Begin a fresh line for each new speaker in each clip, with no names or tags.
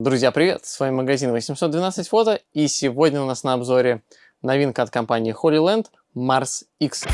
Друзья, привет! С вами магазин 812 фото и сегодня у нас на обзоре новинка от компании Holyland Mars X.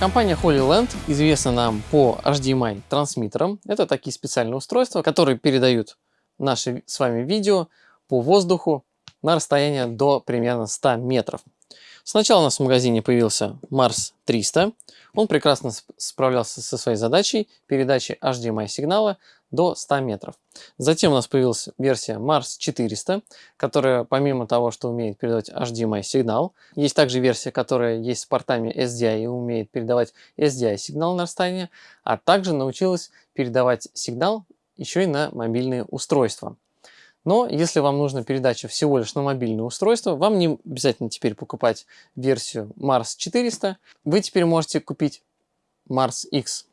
Компания Holyland известна нам по HDMI трансмиттерам. Это такие специальные устройства, которые передают наши с вами видео по воздуху на расстояние до примерно 100 метров. Сначала у нас в магазине появился Mars 300. Он прекрасно справлялся со своей задачей передачи HDMI сигнала до 100 метров. Затем у нас появилась версия Mars 400, которая помимо того, что умеет передавать HDMI сигнал, есть также версия, которая есть с портами SDI и умеет передавать SDI сигнал на расстояние, а также научилась передавать сигнал еще и на мобильные устройства. Но если вам нужна передача всего лишь на мобильное устройство, вам не обязательно теперь покупать версию Mars 400. Вы теперь можете купить Mars X.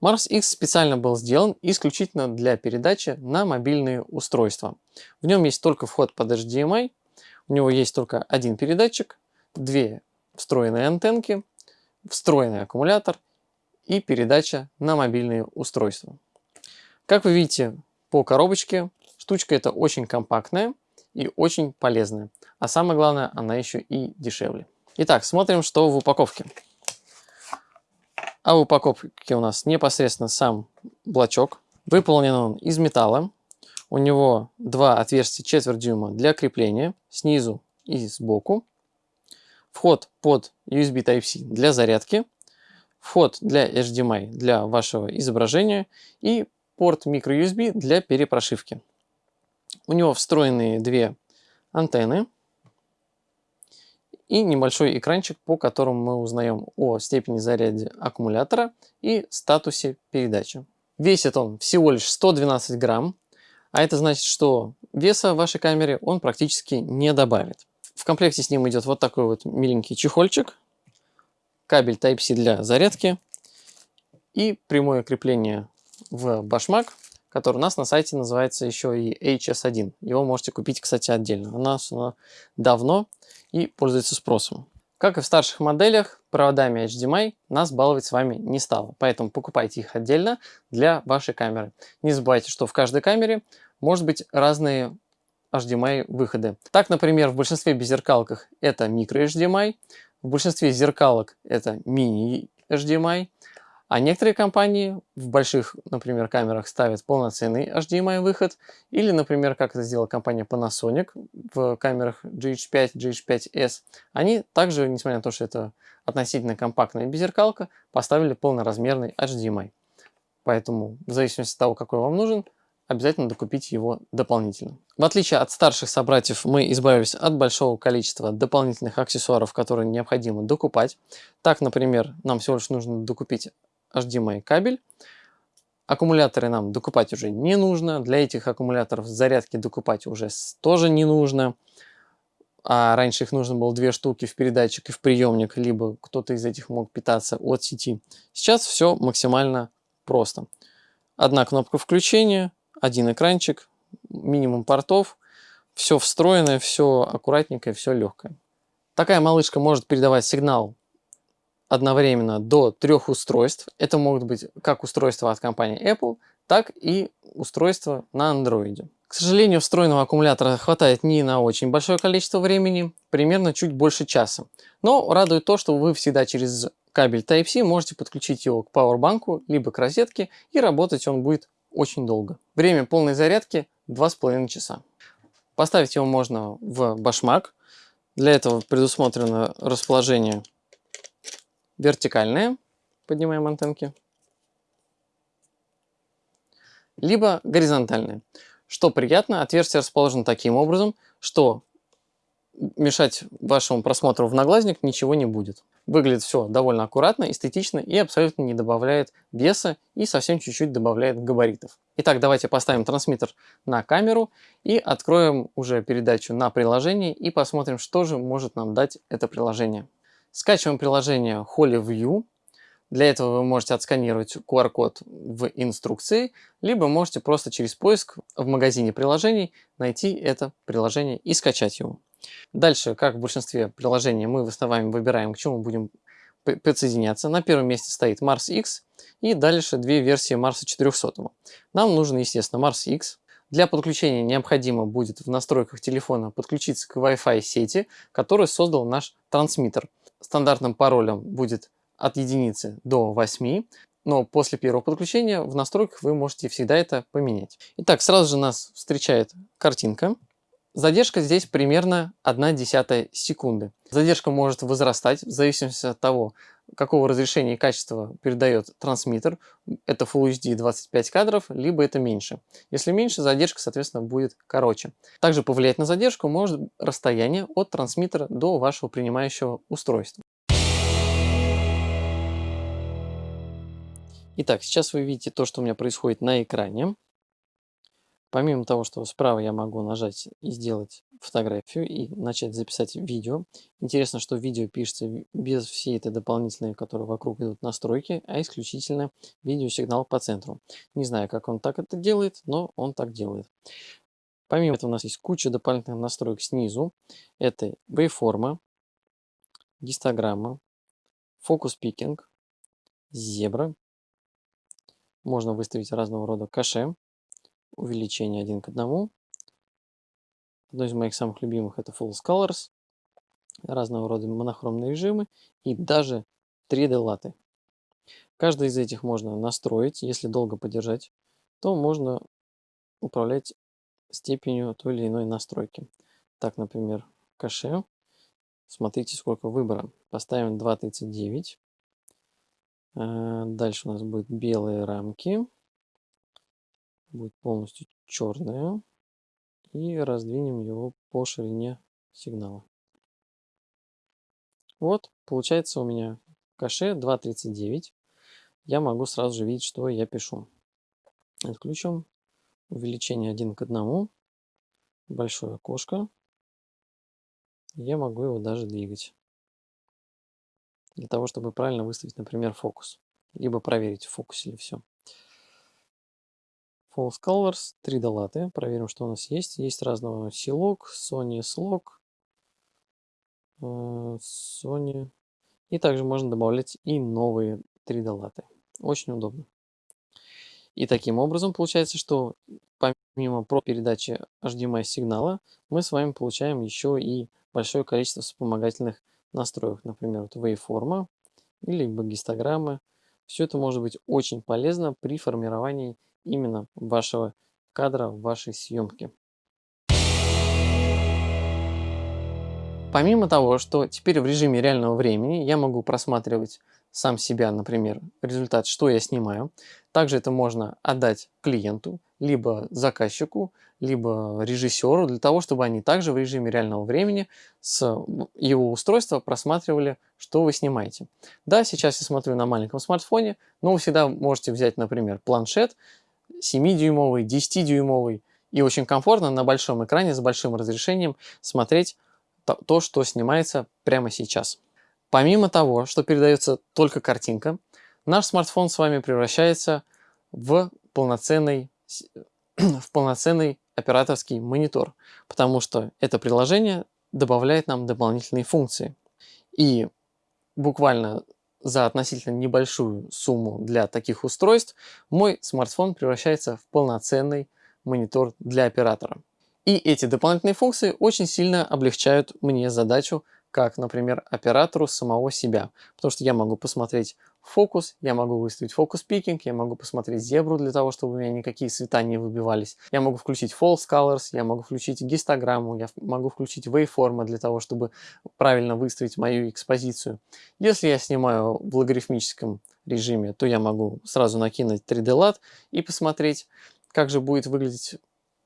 Mars X специально был сделан исключительно для передачи на мобильные устройства. В нем есть только вход под HDMI, у него есть только один передатчик, две встроенные антенки, встроенный аккумулятор и передача на мобильные устройства. Как вы видите по коробочке, штучка эта очень компактная и очень полезная. А самое главное, она еще и дешевле. Итак, смотрим, что в упаковке. А в упаковке у нас непосредственно сам блочок. Выполнен он из металла. У него два отверстия четверть дюйма для крепления снизу и сбоку. Вход под USB Type-C для зарядки. Вход для HDMI для вашего изображения. И порт microUSB для перепрошивки. У него встроенные две антенны и небольшой экранчик, по которому мы узнаем о степени заряда аккумулятора и статусе передачи. Весит он всего лишь 112 грамм, а это значит, что веса вашей камере он практически не добавит. В комплекте с ним идет вот такой вот миленький чехольчик, кабель Type-C для зарядки и прямое крепление в башмак который у нас на сайте называется еще и HS1. Его можете купить, кстати, отдельно. У нас оно давно и пользуется спросом. Как и в старших моделях, проводами HDMI нас баловать с вами не стало, поэтому покупайте их отдельно для вашей камеры. Не забывайте, что в каждой камере может быть разные HDMI выходы. Так, например, в большинстве беззеркалках это микро HDMI, в большинстве зеркалок это мини HDMI, а некоторые компании в больших, например, камерах ставят полноценный HDMI выход, или, например, как это сделала компания Panasonic в камерах GH5, GH5S, они также, несмотря на то, что это относительно компактная беззеркалка, поставили полноразмерный HDMI. Поэтому, в зависимости от того, какой вам нужен, обязательно докупить его дополнительно. В отличие от старших собратьев, мы избавились от большого количества дополнительных аксессуаров, которые необходимо докупать. Так, например, нам всего лишь нужно докупить HDMI кабель. Аккумуляторы нам докупать уже не нужно. Для этих аккумуляторов зарядки докупать уже тоже не нужно. А раньше их нужно было две штуки в передатчик и в приемник, либо кто-то из этих мог питаться от сети. Сейчас все максимально просто. Одна кнопка включения, один экранчик, минимум портов, все встроенное, все аккуратненькое, все легкое. Такая малышка может передавать сигнал одновременно до трех устройств. Это могут быть как устройства от компании Apple, так и устройства на Android. К сожалению, встроенного аккумулятора хватает не на очень большое количество времени, примерно чуть больше часа. Но радует то, что вы всегда через кабель Type-C можете подключить его к пауэрбанку, либо к розетке, и работать он будет очень долго. Время полной зарядки 2,5 часа. Поставить его можно в башмак. Для этого предусмотрено расположение вертикальные, поднимаем антенки, либо горизонтальные. Что приятно, отверстие расположено таким образом, что мешать вашему просмотру в наглазник ничего не будет. Выглядит все довольно аккуратно, эстетично и абсолютно не добавляет веса и совсем чуть-чуть добавляет габаритов. Итак, давайте поставим трансмиттер на камеру и откроем уже передачу на приложение и посмотрим, что же может нам дать это приложение. Скачиваем приложение HolyView. Для этого вы можете отсканировать QR-код в инструкции, либо можете просто через поиск в магазине приложений найти это приложение и скачать его. Дальше, как в большинстве приложений, мы с вами выбираем, к чему будем подсоединяться. На первом месте стоит Mars X и дальше две версии Mars 400. Нам нужен, естественно, Mars X. Для подключения необходимо будет в настройках телефона подключиться к Wi-Fi сети, который создал наш трансмиттер. Стандартным паролем будет от единицы до 8, но после первого подключения в настройках вы можете всегда это поменять. Итак, сразу же нас встречает картинка. Задержка здесь примерно 1 десятая секунды. Задержка может возрастать в зависимости от того, какого разрешения и качества передает трансмиттер. Это Full HD 25 кадров, либо это меньше. Если меньше, задержка, соответственно, будет короче. Также повлиять на задержку может расстояние от трансмиттера до вашего принимающего устройства. Итак, сейчас вы видите то, что у меня происходит на экране. Помимо того, что справа я могу нажать и сделать фотографию и начать записать видео. Интересно, что видео пишется без всей этой дополнительной, которые вокруг идут настройки, а исключительно видеосигнал по центру. Не знаю, как он так это делает, но он так делает. Помимо этого у нас есть куча дополнительных настроек снизу. Это waveforma, гистограмма, фокус пикинг, зебра, можно выставить разного рода каше, увеличение один к одному. Одно из моих самых любимых это Full Colors, разного рода монохромные режимы и даже 3D латы. Каждый из этих можно настроить, если долго подержать, то можно управлять степенью той или иной настройки. Так, например, каше. Смотрите, сколько выбора. Поставим 2.39. Э, дальше у нас будут белые рамки. Будет полностью черная. И раздвинем его по ширине сигнала. Вот, получается у меня каше 2.39. Я могу сразу же видеть, что я пишу. Отключим увеличение 1 к 1. Большое окошко. Я могу его даже двигать для того, чтобы правильно выставить, например, фокус. Либо проверить, в фокусе ли все. False Colors, 3 долаты. Проверим, что у нас есть. Есть разного силок, Sony Slog, э, Sony. И также можно добавлять и новые 3 долаты. Очень удобно. И таким образом получается, что помимо про передачи HDMI сигнала, мы с вами получаем еще и большое количество вспомогательных настроек, например, вот waveform или гистограммы. Все это может быть очень полезно при формировании именно вашего кадра в вашей съемке. Помимо того, что теперь в режиме реального времени я могу просматривать сам себя, например, результат, что я снимаю. Также это можно отдать клиенту, либо заказчику, либо режиссеру, для того, чтобы они также в режиме реального времени с его устройства просматривали, что вы снимаете. Да, сейчас я смотрю на маленьком смартфоне, но вы всегда можете взять, например, планшет 7-дюймовый, 10-дюймовый, и очень комфортно на большом экране с большим разрешением смотреть то, что снимается прямо сейчас. Помимо того, что передается только картинка, наш смартфон с вами превращается в полноценный, в полноценный операторский монитор, потому что это приложение добавляет нам дополнительные функции. И буквально за относительно небольшую сумму для таких устройств мой смартфон превращается в полноценный монитор для оператора. И эти дополнительные функции очень сильно облегчают мне задачу, как, например, оператору самого себя. Потому что я могу посмотреть фокус, я могу выставить фокус пикинг, я могу посмотреть зебру для того, чтобы у меня никакие цвета не выбивались. Я могу включить false colors, я могу включить гистограмму, я могу включить waveform для того, чтобы правильно выставить мою экспозицию. Если я снимаю в логарифмическом режиме, то я могу сразу накинуть 3D LUT и посмотреть, как же будет выглядеть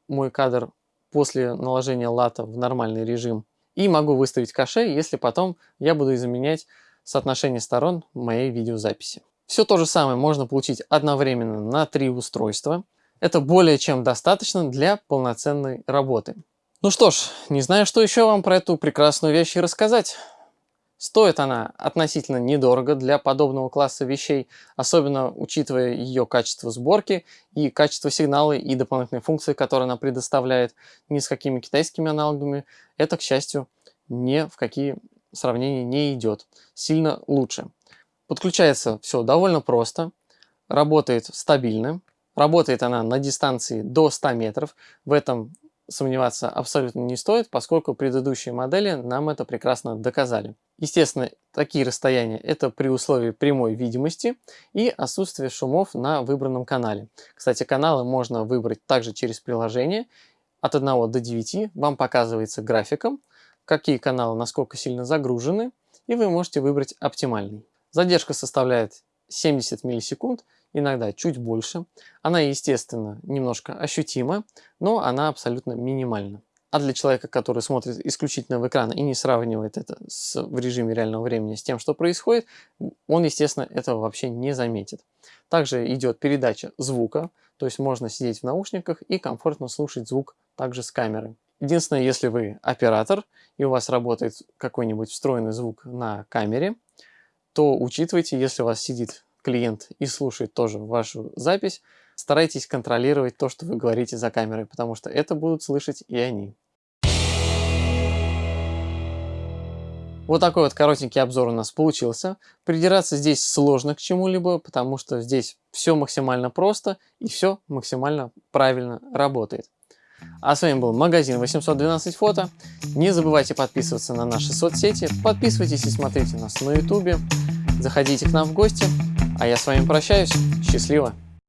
мой кадр после наложения лата в нормальный режим. И могу выставить каше, если потом я буду изменять соотношение сторон моей видеозаписи. Все то же самое можно получить одновременно на три устройства. Это более чем достаточно для полноценной работы. Ну что ж, не знаю, что еще вам про эту прекрасную вещь рассказать. Стоит она относительно недорого для подобного класса вещей, особенно учитывая ее качество сборки и качество сигнала и дополнительные функции, которые она предоставляет ни с какими китайскими аналогами. Это, к счастью, ни в какие сравнения не идет. Сильно лучше. Подключается все довольно просто, работает стабильно, работает она на дистанции до 100 метров. В этом сомневаться абсолютно не стоит, поскольку предыдущие модели нам это прекрасно доказали. Естественно, такие расстояния это при условии прямой видимости и отсутствия шумов на выбранном канале. Кстати, каналы можно выбрать также через приложение. От 1 до 9 вам показывается графиком, какие каналы насколько сильно загружены, и вы можете выбрать оптимальный. Задержка составляет 70 миллисекунд, иногда чуть больше. Она, естественно, немножко ощутима, но она абсолютно минимальна. А для человека, который смотрит исключительно в экран и не сравнивает это с, в режиме реального времени с тем, что происходит, он, естественно, этого вообще не заметит. Также идет передача звука, то есть можно сидеть в наушниках и комфортно слушать звук также с камеры. Единственное, если вы оператор и у вас работает какой-нибудь встроенный звук на камере, то учитывайте, если у вас сидит клиент и слушает тоже вашу запись, старайтесь контролировать то, что вы говорите за камерой, потому что это будут слышать и они. Вот такой вот коротенький обзор у нас получился. Придираться здесь сложно к чему-либо, потому что здесь все максимально просто и все максимально правильно работает. А с вами был магазин 812 фото. Не забывайте подписываться на наши соцсети, подписывайтесь и смотрите нас на ютубе, заходите к нам в гости. А я с вами прощаюсь. Счастливо!